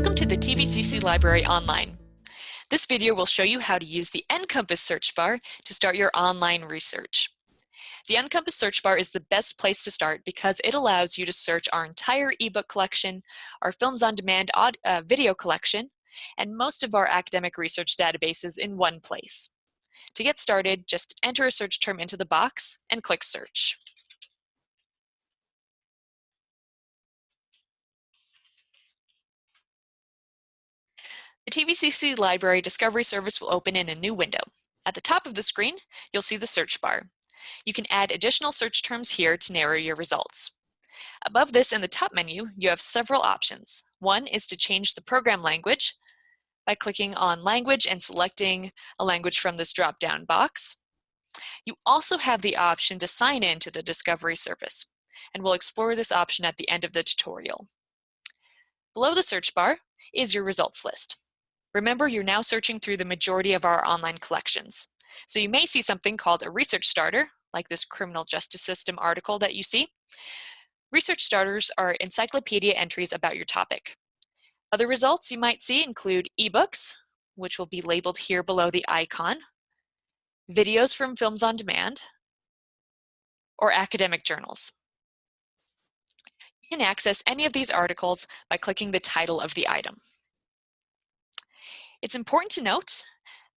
Welcome to the TVCC Library Online. This video will show you how to use the NCompass search bar to start your online research. The NCompass search bar is the best place to start because it allows you to search our entire ebook collection, our Films on Demand uh, video collection, and most of our academic research databases in one place. To get started, just enter a search term into the box and click search. The TVCC Library Discovery Service will open in a new window. At the top of the screen, you'll see the search bar. You can add additional search terms here to narrow your results. Above this in the top menu, you have several options. One is to change the program language by clicking on language and selecting a language from this drop-down box. You also have the option to sign in to the Discovery Service, and we'll explore this option at the end of the tutorial. Below the search bar is your results list. Remember, you're now searching through the majority of our online collections. So you may see something called a research starter, like this criminal justice system article that you see. Research starters are encyclopedia entries about your topic. Other results you might see include ebooks, which will be labeled here below the icon, videos from Films on Demand, or academic journals. You can access any of these articles by clicking the title of the item. It's important to note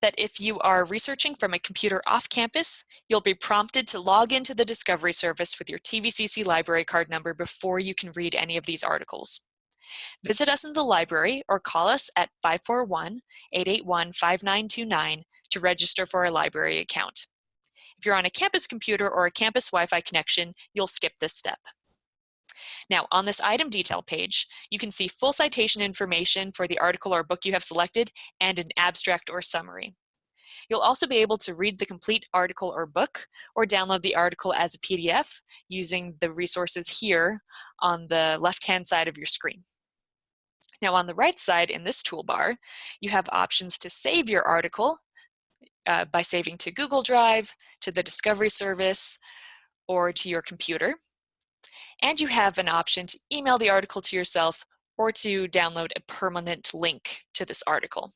that if you are researching from a computer off campus, you'll be prompted to log into the Discovery Service with your TVCC library card number before you can read any of these articles. Visit us in the library or call us at 541-881-5929 to register for a library account. If you're on a campus computer or a campus Wi-Fi connection, you'll skip this step. Now on this item detail page, you can see full citation information for the article or book you have selected and an abstract or summary. You'll also be able to read the complete article or book or download the article as a PDF using the resources here on the left-hand side of your screen. Now on the right side in this toolbar, you have options to save your article uh, by saving to Google Drive, to the Discovery Service, or to your computer. And you have an option to email the article to yourself or to download a permanent link to this article.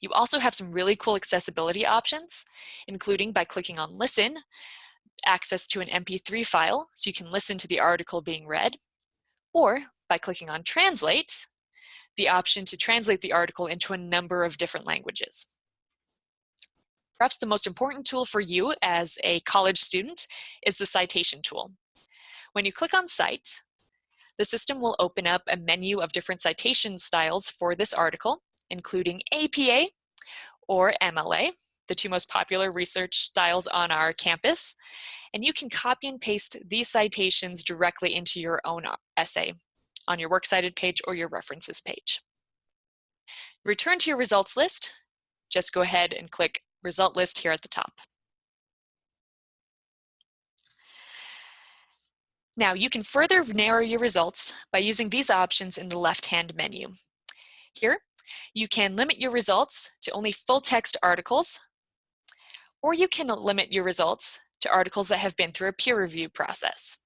You also have some really cool accessibility options, including by clicking on listen, access to an MP3 file so you can listen to the article being read, or by clicking on translate, the option to translate the article into a number of different languages. Perhaps the most important tool for you as a college student is the citation tool. When you click on Cite, the system will open up a menu of different citation styles for this article, including APA or MLA, the two most popular research styles on our campus. And you can copy and paste these citations directly into your own essay on your works cited page or your references page. Return to your results list, just go ahead and click result list here at the top. Now you can further narrow your results by using these options in the left-hand menu. Here, you can limit your results to only full-text articles, or you can limit your results to articles that have been through a peer review process.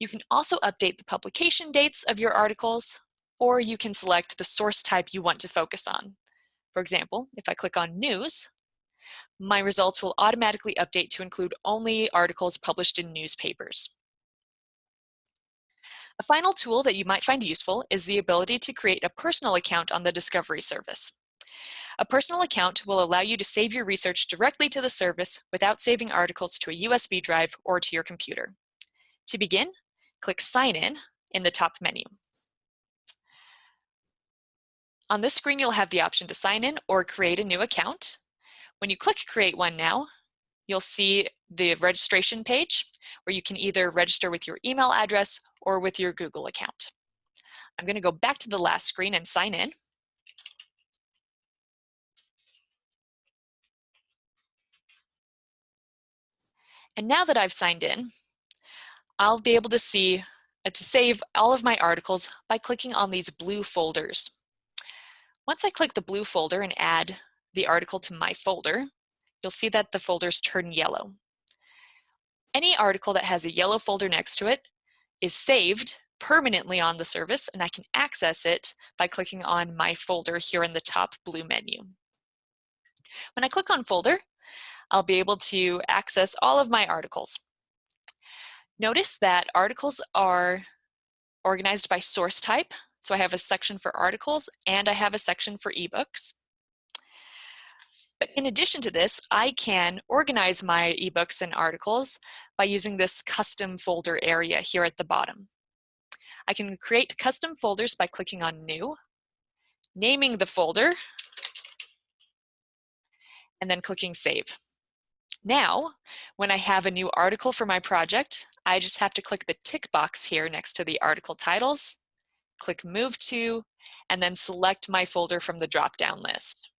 You can also update the publication dates of your articles, or you can select the source type you want to focus on. For example, if I click on News, my results will automatically update to include only articles published in newspapers. A final tool that you might find useful is the ability to create a personal account on the Discovery service. A personal account will allow you to save your research directly to the service without saving articles to a USB drive or to your computer. To begin, click Sign In in the top menu. On this screen, you'll have the option to sign in or create a new account. When you click Create One Now, you'll see the registration page where you can either register with your email address or with your Google account. I'm going to go back to the last screen and sign in. And now that I've signed in, I'll be able to see uh, to save all of my articles by clicking on these blue folders. Once I click the blue folder and add the article to my folder, you'll see that the folders turn yellow. Any article that has a yellow folder next to it is saved permanently on the service and I can access it by clicking on my folder here in the top blue menu. When I click on folder, I'll be able to access all of my articles. Notice that articles are organized by source type. So I have a section for articles and I have a section for ebooks. In addition to this, I can organize my ebooks and articles by using this custom folder area here at the bottom. I can create custom folders by clicking on New, naming the folder, and then clicking Save. Now, when I have a new article for my project, I just have to click the tick box here next to the article titles, click Move To, and then select my folder from the drop-down list.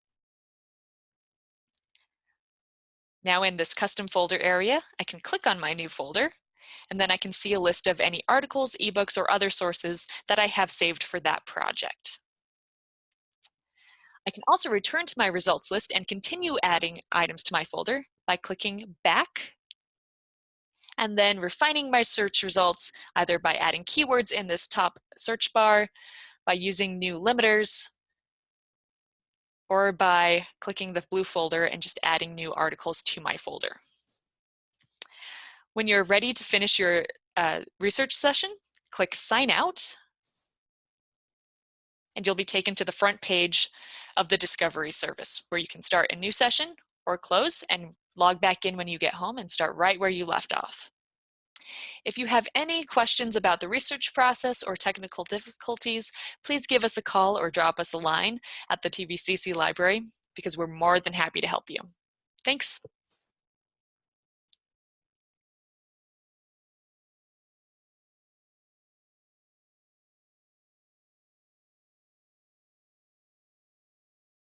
Now in this custom folder area, I can click on my new folder, and then I can see a list of any articles, ebooks, or other sources that I have saved for that project. I can also return to my results list and continue adding items to my folder by clicking back and then refining my search results either by adding keywords in this top search bar, by using new limiters, or by clicking the blue folder and just adding new articles to my folder. When you're ready to finish your uh, research session, click sign out and you'll be taken to the front page of the Discovery service where you can start a new session or close and log back in when you get home and start right where you left off. If you have any questions about the research process or technical difficulties, please give us a call or drop us a line at the TVCC library because we're more than happy to help you. Thanks.